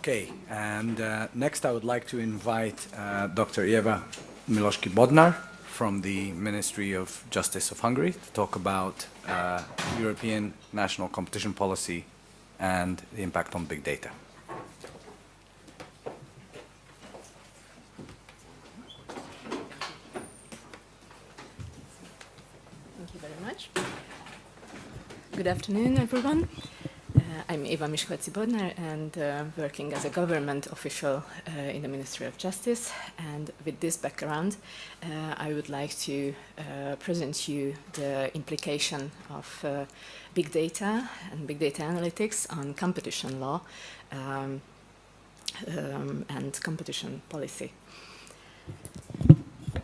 Okay, and uh, next I would like to invite uh, Dr. Eva Miloski Bodnar from the Ministry of Justice of Hungary to talk about uh, European national competition policy and the impact on big data. Thank you very much. Good afternoon, everyone. I'm Eva Miskolci Bodnar and uh, working as a government official uh, in the Ministry of Justice. And with this background, uh, I would like to uh, present you the implication of uh, big data and big data analytics on competition law um, um, and competition policy.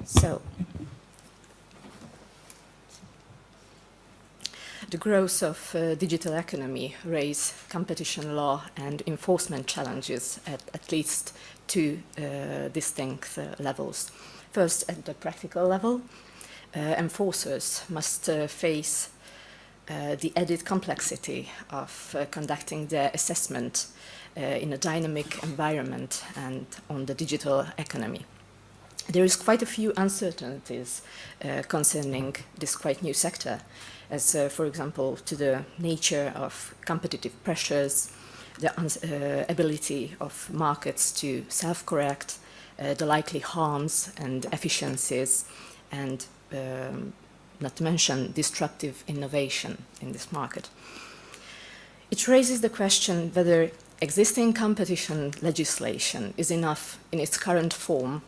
So, the growth of uh, digital economy raise competition law and enforcement challenges at at least two uh, distinct uh, levels. First, at the practical level, uh, enforcers must uh, face uh, the added complexity of conducting their assessment in a dynamic environment and on the digital economy there is quite a few uncertainties uh, concerning this quite new sector, as uh, for example to the nature of competitive pressures, the uh, ability of markets to self-correct, uh, the likely harms and efficiencies, and um, not to mention disruptive innovation in this market. It raises the question whether existing competition legislation is enough in its current form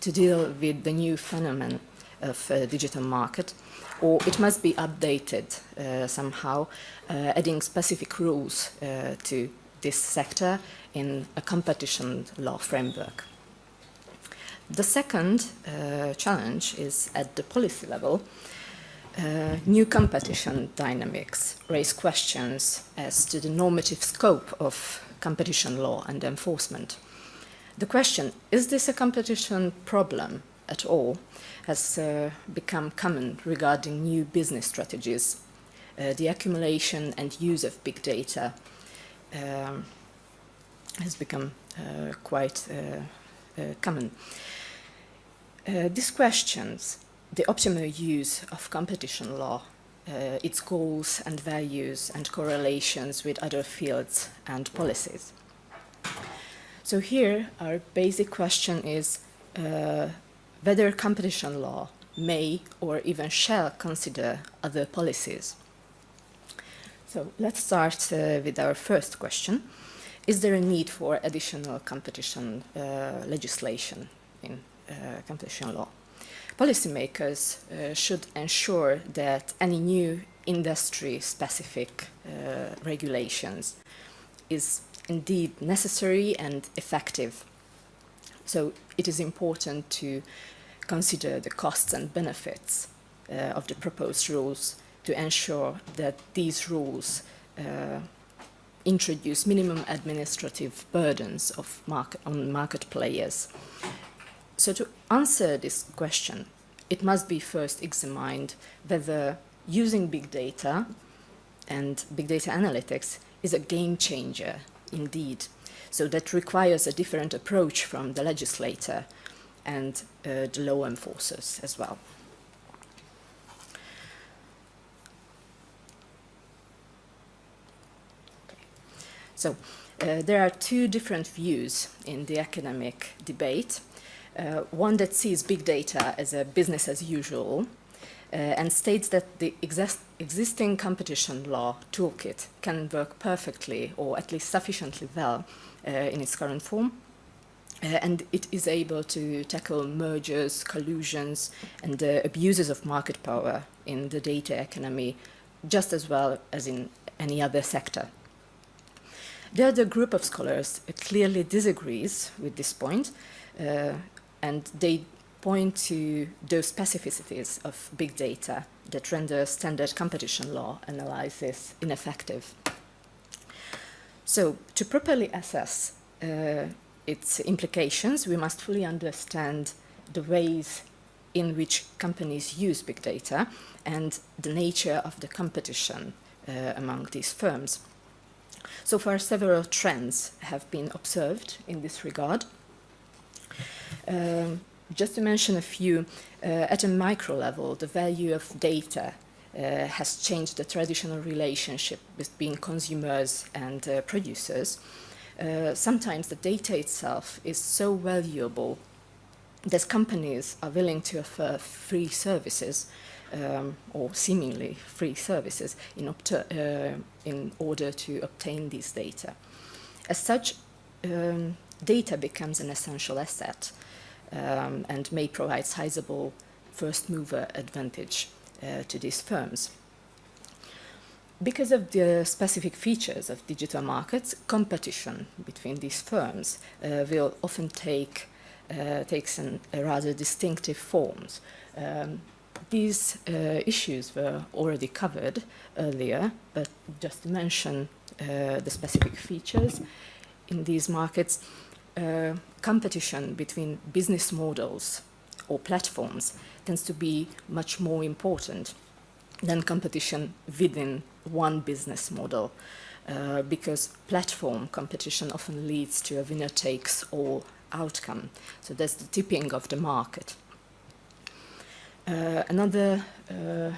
to deal with the new phenomenon of uh, digital market, or it must be updated uh, somehow, uh, adding specific rules to this sector in a competition law framework. The second uh, challenge is at the policy level. Uh, new competition dynamics raise questions as to the normative scope of competition law and enforcement. The question, is this a competition problem at all, has uh, become common regarding new business strategies. Uh, the accumulation and use of big data um, has become uh, quite uh, uh, common. Uh, these questions, the optimal use of competition law, its goals and values and correlations with other fields and policies. So here, our basic question is uh, whether competition law may or even shall consider other policies. So let's start uh, with our first question. Is there a need for additional competition uh, legislation in uh, competition law? Policymakers uh, should ensure that any new industry-specific uh, regulations is indeed necessary and effective. So it is important to consider the costs and benefits uh, of the proposed rules to ensure that these rules uh, introduce minimum administrative burdens of market, on market players. So to answer this question, it must be first examined whether using big data and big data analytics is a game changer indeed. So that requires a different approach from the legislator and uh, the law enforcers as well. So uh, there are two different views in the academic debate. Uh, one that sees big data as a business as usual uh, and states that the exist existing competition law toolkit can work perfectly or at least sufficiently well in its current form. Uh, and it is able to tackle mergers, collusions, and the abuses of market power in the data economy just as well as in any other sector. The other group of scholars clearly disagrees with this point, uh, and they point to those specificities of big data that render standard competition law analysis ineffective. So to properly assess uh, its implications, we must fully understand the ways in which companies use big data and the nature of the competition uh, among these firms. So far, several trends have been observed in this regard. Um, just to mention a few, uh, at a micro level, the value of data uh, has changed the traditional relationship between consumers and uh, producers. Uh, sometimes the data itself is so valuable that companies are willing to offer free services um, or seemingly free services in, uh, in, order to obtain these data. As such, um, data becomes an essential asset um, and may provide sizable first mover advantage to these firms. Because of the specific features of digital markets, competition between these firms uh, will often take uh, takes an, rather distinctive forms. Um, these uh, issues were already covered earlier, but just to mention uh, the specific features in these markets, uh, competition between business models or platforms tends to be much more important than competition within one business model uh, because platform competition often leads to a winner takes all outcome. So that's the tipping of the market. Uh, another uh,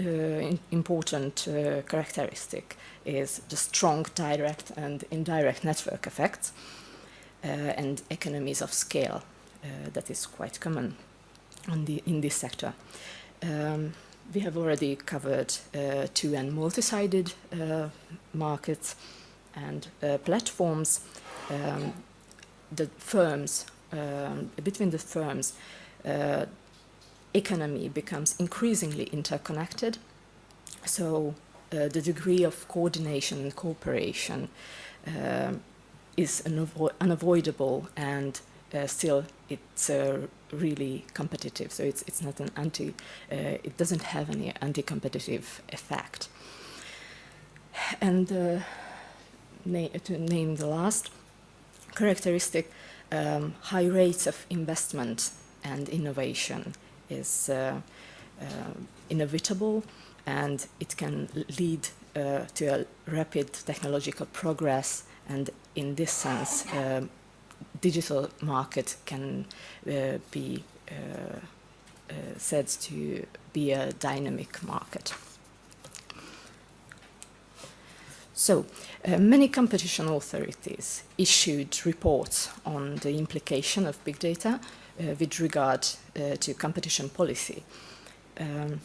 uh, important uh, characteristic is the strong direct and indirect network effects uh, and economies of scale that is quite common the, in this sector. Um, we have already covered uh, two and multi-sided uh, markets and uh, platforms. Um, the firms, um, between the firms, uh, economy becomes increasingly interconnected. So uh, the degree of coordination and cooperation um, is unavo unavoidable and uh, still it's uh, really competitive. So it's, it's not an anti, uh, it doesn't have any anti-competitive effect. And uh, na to name the last characteristic, um, high rates of investment and innovation is uh, uh, inevitable and it can lead to a rapid technological progress and in this sense um, digital market can uh, be uh, uh, said to be a dynamic market. So, uh, many competition authorities issued reports on the implication of big data uh, with regard uh, to competition policy. Um,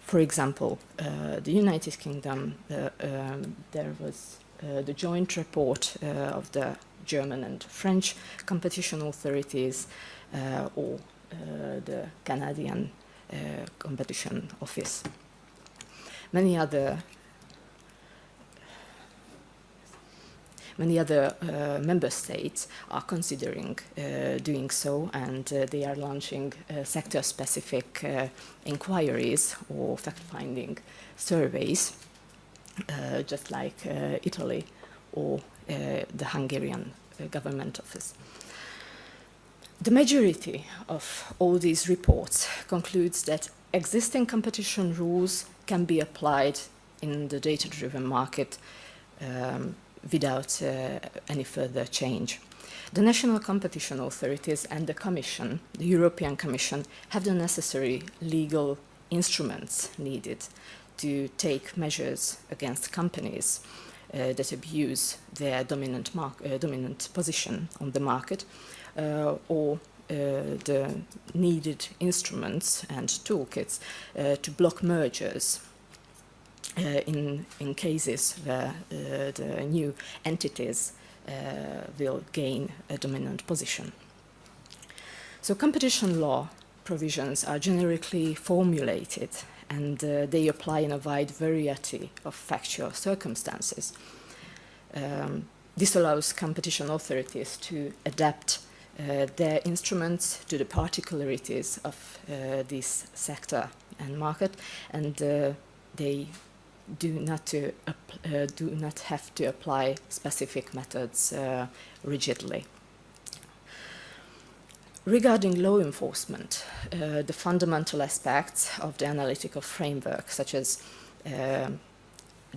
for example, the United Kingdom, um, there was the joint report of the German and French competition authorities uh, or uh, the Canadian uh, competition office. Many other many other uh, member states are considering uh, doing so and uh, they are launching sector-specific inquiries or fact-finding surveys, just like Italy or the Hungarian uh, government office. The majority of all these reports concludes that existing competition rules can be applied in the data-driven market um, without uh, any further change. The national competition authorities and the Commission, the European Commission, have the necessary legal instruments needed to take measures against companies uh, that abuse their dominant, uh, dominant position on the market uh, or the needed instruments and toolkits to block mergers uh, in, in cases where uh, the new entities uh, will gain a dominant position. So competition law provisions are generically formulated and uh, they apply in a wide variety of factual circumstances. Um, this allows competition authorities to adapt uh, their instruments to the particularities of uh, this sector and market, and uh, they do not, to, uh, do not have to apply specific methods uh, rigidly. Regarding law enforcement, uh, the fundamental aspects of the analytical framework, such as uh,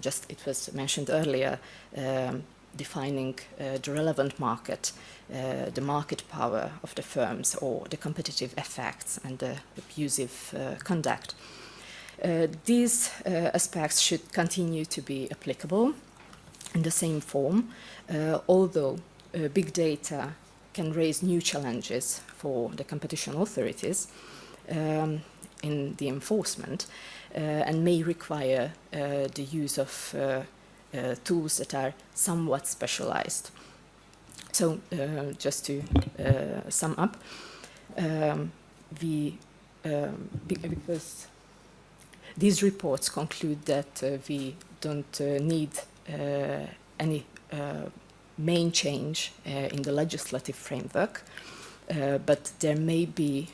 just it was mentioned earlier, um, defining uh, the relevant market, uh, the market power of the firms or the competitive effects and the abusive uh, conduct. Uh, these aspects should continue to be applicable in the same form, although big data can raise new challenges for the competition authorities um, in the enforcement and may require the use of uh, tools that are somewhat specialized. So uh, just to uh, sum up, um, we, um, because these reports conclude that uh, we don't uh, need uh, any main change in the legislative framework, but there may be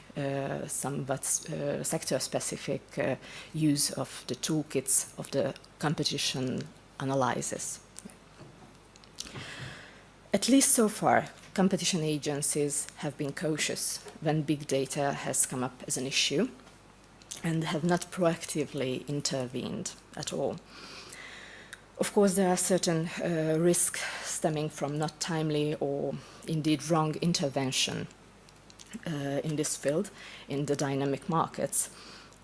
somewhat sector-specific use of the toolkits of the competition analysis. At least so far, competition agencies have been cautious when big data has come up as an issue and have not proactively intervened at all. Of course, there are certain uh, risks stemming from not timely or indeed wrong intervention uh, in this field in the dynamic markets,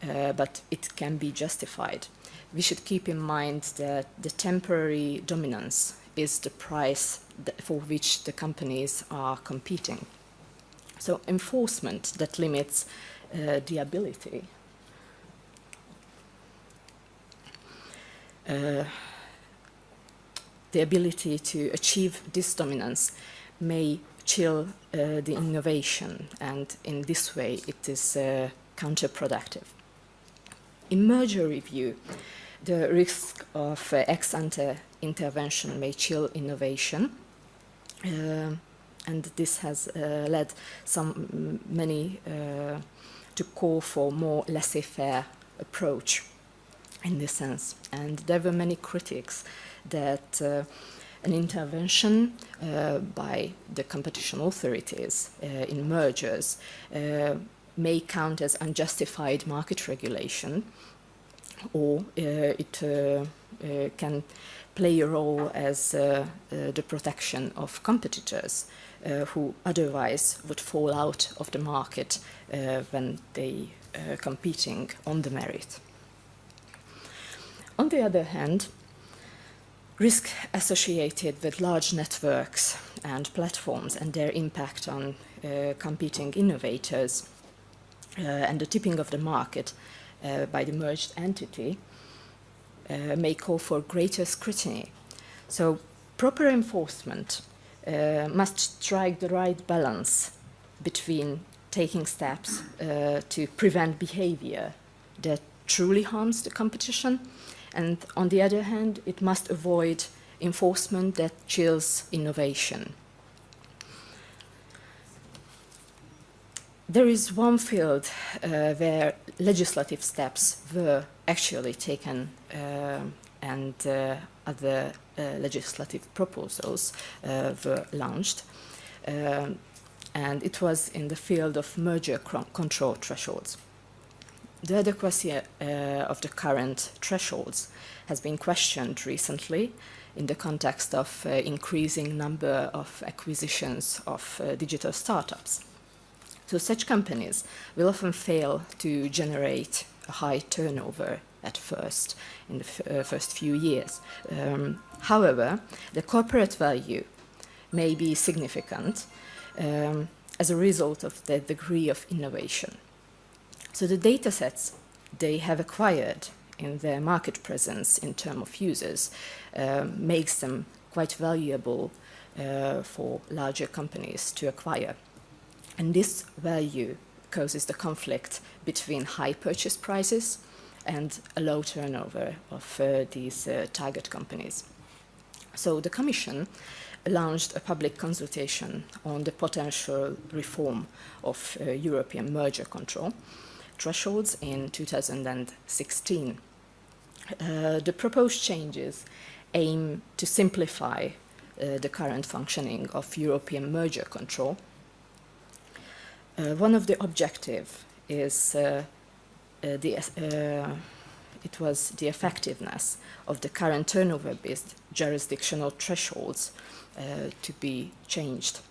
uh, but it can be justified we should keep in mind that the temporary dominance is the price for which the companies are competing. So enforcement that limits uh, the ability uh, the ability to achieve this dominance may chill uh, the innovation and in this way it is uh, counterproductive. In merger review, the risk of uh, ex ante intervention may chill innovation. And this has uh, led some many uh, to call for more laissez-faire approach in this sense. And there were many critics that uh, an intervention uh, by the competition authorities in mergers may count as unjustified market regulation or uh, it uh, uh, can play a role as the protection of competitors who otherwise would fall out of the market when they are competing on the merit. On the other hand, risk associated with large networks and platforms and their impact on uh, competing innovators uh, and the tipping of the market uh, by the merged entity uh, may call for greater scrutiny. So proper enforcement uh, must strike the right balance between taking steps uh, to prevent behavior that truly harms the competition and on the other hand it must avoid enforcement that chills innovation. There is one field uh, where legislative steps were actually taken uh, and uh, other uh, legislative proposals uh, were launched. Um, and it was in the field of merger control thresholds. The adequacy uh, of the current thresholds has been questioned recently in the context of increasing number of acquisitions of digital startups. So such companies will often fail to generate a high turnover at first, in the uh, first few years. Um, however, the corporate value may be significant um, as a result of the degree of innovation. So the data sets they have acquired in their market presence in terms of users uh, makes them quite valuable uh, for larger companies to acquire. And this value causes the conflict between high purchase prices and a low turnover of uh, these uh, target companies. So the Commission launched a public consultation on the potential reform of uh, European merger control thresholds in 2016. Uh, the proposed changes aim to simplify uh, the current functioning of European merger control uh, one of the objectives is uh, uh, the it was the effectiveness of the current turnover-based jurisdictional thresholds uh, to be changed.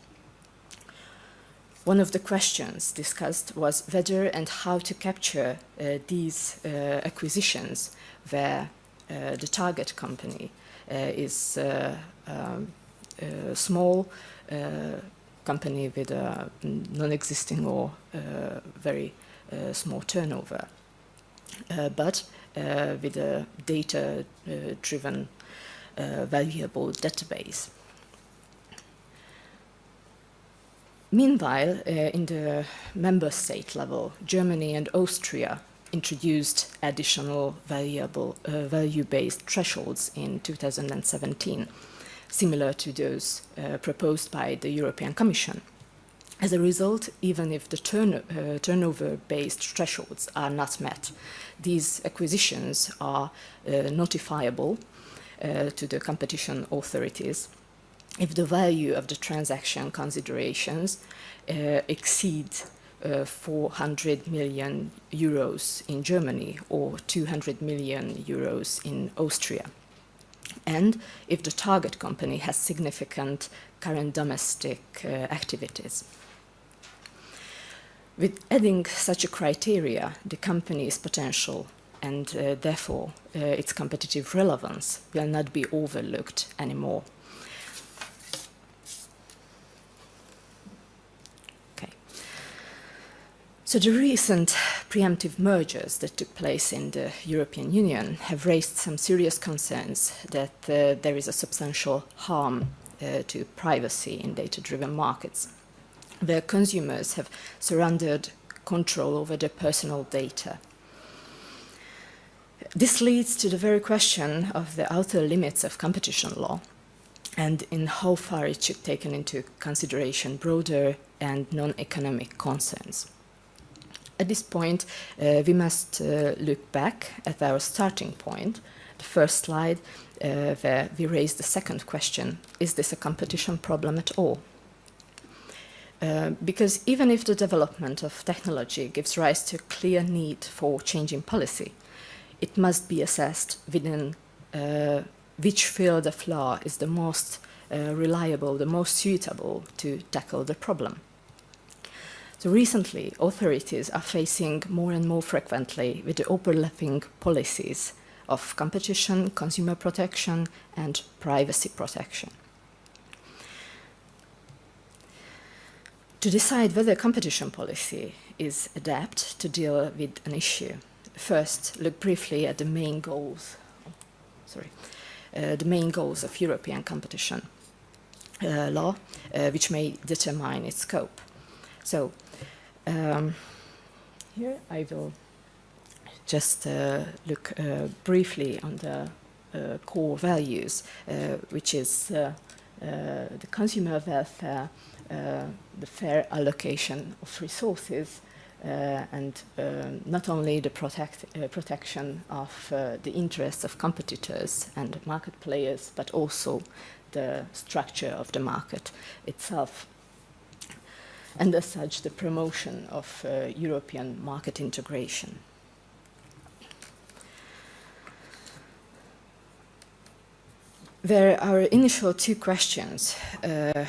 One of the questions discussed was whether and how to capture uh, these uh, acquisitions where uh, the target company uh, is uh, um, a small company with a non-existing or very small turnover, but with a data-driven valuable database. Meanwhile, uh, in the member state level, Germany and Austria introduced additional uh, value-based thresholds in 2017, similar to those uh, proposed by the European Commission. As a result, even if the uh, turnover-based thresholds are not met, these acquisitions are uh, notifiable uh, to the competition authorities if the value of the transaction considerations uh, exceed uh, 400 million euros in Germany or 200 million euros in Austria. And if the target company has significant current domestic uh, activities. With adding such a criteria, the company's potential and uh, therefore uh, its competitive relevance will not be overlooked anymore. So the recent preemptive mergers that took place in the European Union have raised some serious concerns that uh, there is a substantial harm uh, to privacy in data-driven markets, where consumers have surrendered control over their personal data. This leads to the very question of the outer limits of competition law and in how far it should take into consideration broader and non-economic concerns. At this point, uh, we must uh, look back at our starting point, the first slide, uh, where we raised the second question, is this a competition problem at all? Uh, because even if the development of technology gives rise to a clear need for changing policy, it must be assessed within uh, which field of law is the most uh, reliable, the most suitable to tackle the problem. So recently, authorities are facing more and more frequently with the overlapping policies of competition, consumer protection, and privacy protection. To decide whether competition policy is adept to deal with an issue, first look briefly at the main goals, sorry, uh, the main goals of European competition uh, law, uh, which may determine its scope. So um, here I will just uh, look uh, briefly on the uh, core values, uh, which is uh, uh, the consumer welfare, the fair allocation of resources, and not only the protect, protection of the interests of competitors and market players, but also the structure of the market itself and as such the promotion of uh, European market integration. Where our initial two questions uh,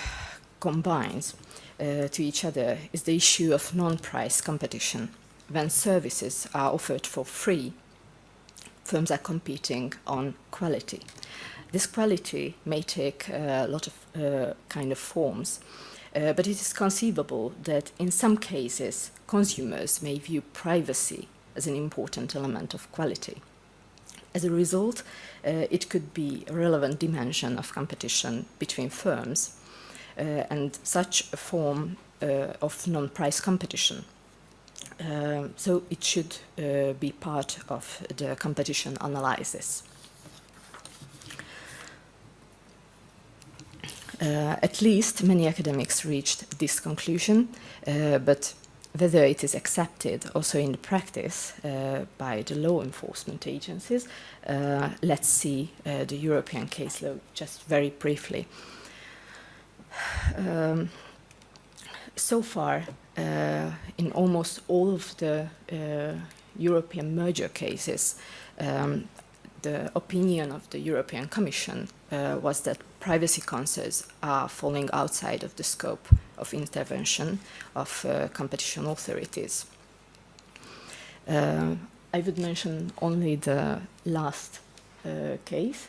combines uh, to each other is the issue of non-price competition. When services are offered for free, firms are competing on quality. This quality may take a lot of uh, kind of forms. Uh, but it is conceivable that in some cases, consumers may view privacy as an important element of quality. As a result, uh, it could be a relevant dimension of competition between firms uh, and such a form uh, of non-price competition. Uh, so it should uh, be part of the competition analysis. Uh, at least many academics reached this conclusion, uh, but whether it is accepted also in the practice uh, by the law enforcement agencies, uh, let's see uh, the European case law just very briefly. Um, so far, uh, in almost all of the European merger cases, um, the opinion of the European Commission uh, was that privacy concerns are falling outside of the scope of intervention of uh, competition authorities. Uh, I would mention only the last uh, case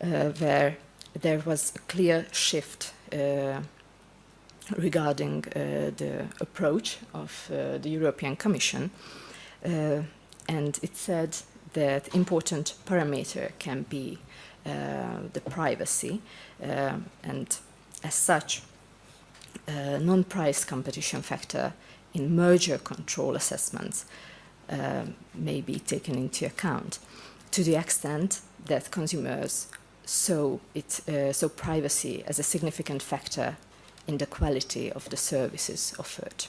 uh, where there was a clear shift uh, regarding the approach of the European Commission and it said that important parameter can be the privacy uh, and as such uh, non-price competition factor in merger control assessments uh, may be taken into account to the extent that consumers saw, it, uh, saw privacy as a significant factor in the quality of the services offered.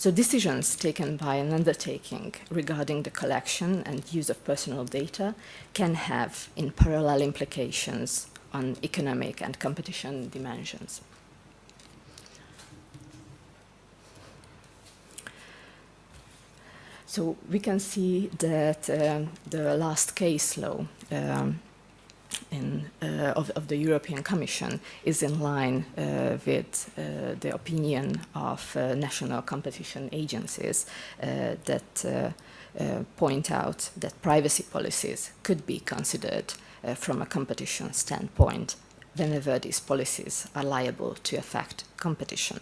So decisions taken by an undertaking regarding the collection and use of personal data can have in parallel implications on economic and competition dimensions. So we can see that um, the last case law um, in, uh, of, of, the European Commission is in line uh, with uh, the opinion of uh, national competition agencies uh, that uh, point out that privacy policies could be considered from a competition standpoint whenever these policies are liable to affect competition.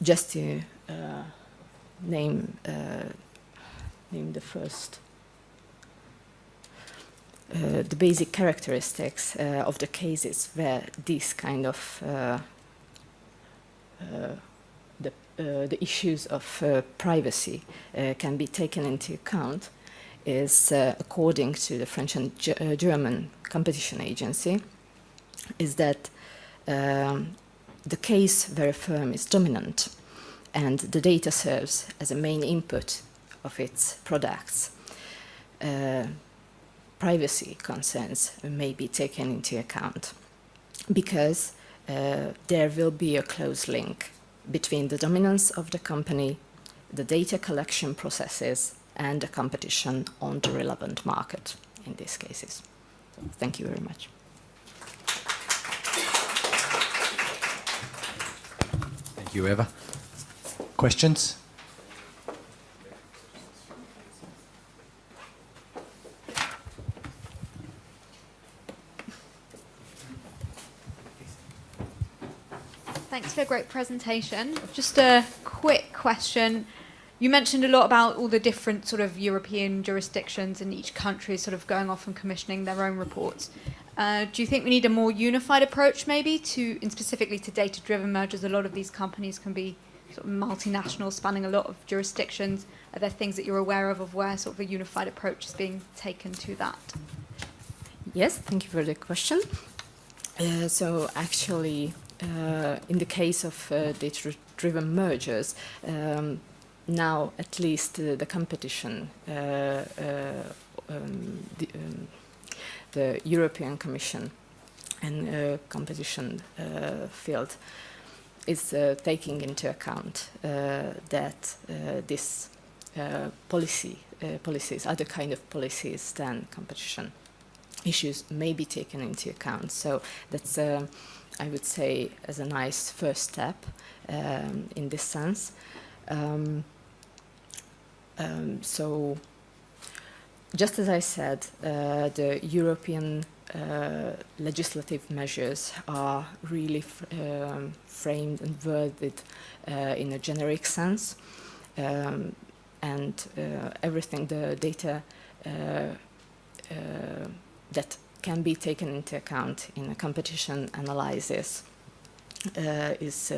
just to name name the first uh, the basic characteristics uh, of the cases where these kind of uh, uh, the, the issues of privacy can be taken into account is according to the French and G German competition agency is that um, the case where a firm is dominant and the data serves as a main input of its products, uh, privacy concerns may be taken into account because uh, there will be a close link between the dominance of the company, the data collection processes, and the competition on the relevant market in these cases. So, thank you very much. Thank you, Eva. Questions? For a great presentation. Just a quick question. You mentioned a lot about all the different sort of European jurisdictions and each country sort of going off and commissioning their own reports. Uh, do you think we need a more unified approach maybe to, and specifically to data-driven mergers? A lot of these companies can be sort of multinational, spanning a lot of jurisdictions. Are there things that you're aware of of where sort of a unified approach is being taken to that? Yes, thank you for the question. Uh, so actually, in the case of uh, data-driven mergers, um, now at least uh, the competition, uh, uh, um, the, um, the European Commission and uh, competition uh, field is uh, taking into account uh, that uh, this policy policies, other kind of policies than competition issues may be taken into account. So that's, I would say, as a nice first step um, in this sense. Um, um, so just as I said, uh, the European uh, legislative measures are really um, framed and worded uh, in a generic sense. Um, and uh, everything, the data uh, uh, that can be taken into account in a competition analysis is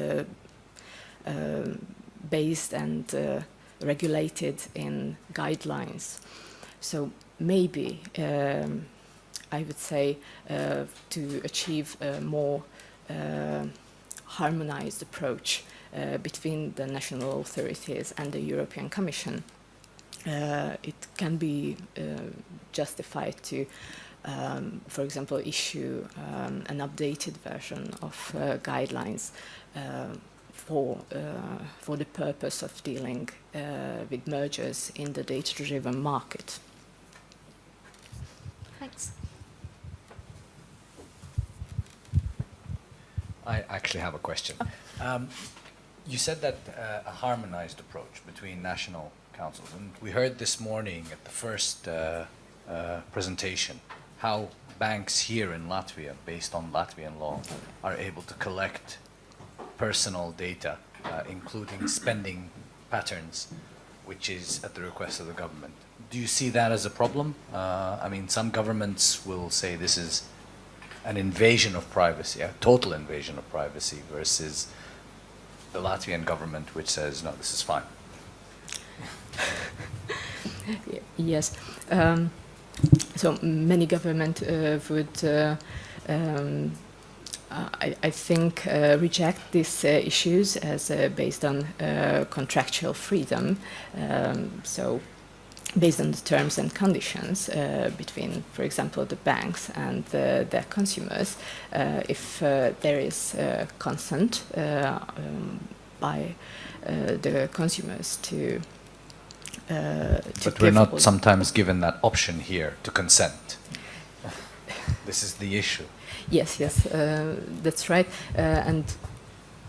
um, based and regulated in guidelines. So maybe um, I would say uh, to achieve a more uh, harmonized approach uh, between the national authorities and the European Commission. Uh, it can be uh, justified to, um, for example, issue um, an updated version of uh, guidelines for, uh, for the purpose of dealing uh, with mergers in the data-driven market. Thanks. I actually have a question. Um, you said that uh, a harmonized approach between national councils, and we heard this morning at the first uh, uh, presentation how banks here in Latvia, based on Latvian law, are able to collect personal data, uh, including spending patterns, which is at the request of the government. Do you see that as a problem? Uh, I mean, some governments will say this is an invasion of privacy, a total invasion of privacy, versus the Latvian government, which says, no, this is fine. Yes. Um, so many government uh, would, uh, um, I, I think, uh, reject these issues as based on contractual freedom. Um, so based on the terms and conditions uh, between, for example, the banks and uh, their consumers, uh, if there is consent um, by the consumers to. Uh, to But we're not sometimes given that option here to consent. This is the issue. Yes, yes, uh, that's right. Uh, and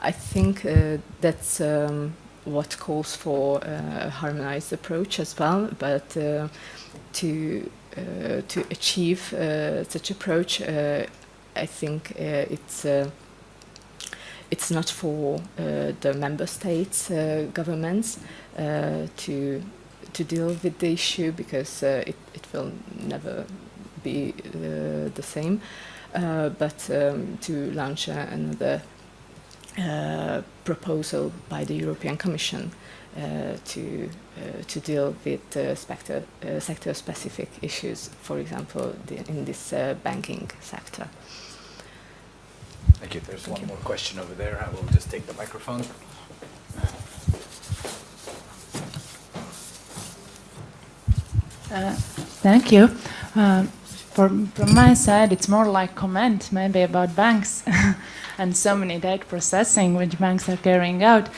I think uh, that's um, what calls for uh, a harmonized approach as well. But to uh, to achieve uh, such approach, uh, I think uh, it's. Uh, it's not for uh, the member states uh, governments uh, to to deal with the issue because uh, it, it will never be uh, the same uh, but um, to launch uh, another uh, proposal by the European Commission uh, to uh, to deal with uh, sector uh, sector specific issues, for example, the, in this uh, banking sector. Thank you. There's Thank one you. more question over there. I will just take the microphone. Uh, Thank you. Um, From from my side, it's more like comment maybe about banks and so many data processing which banks are carrying out.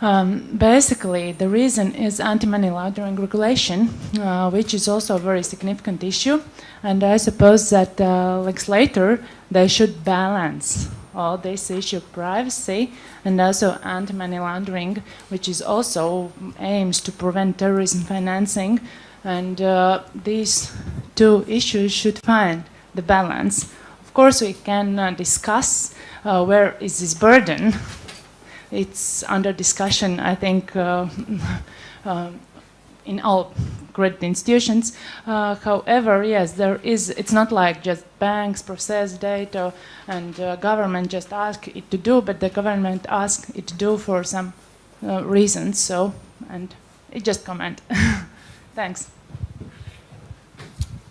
Um, Basically, the reason is anti-money laundering regulation, uh, which is also a very significant issue. And I suppose that uh, legislator, they should balance all this issue of privacy and also anti-money laundering, which is also aims to prevent terrorism financing. And uh, these two issues should find the balance. Of course, we can uh, discuss uh, where is this burden. It's under discussion, I think, uh, uh, in all great institutions. Uh, however, yes, there is. It's not like just banks process data and uh, government just ask it to do, but the government ask it to do for some reasons. So, and it just comment. Thanks.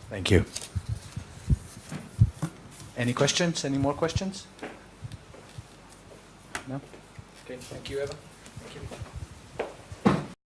Thank you. Any questions? Any more questions? No? Okay, thank you, Eva.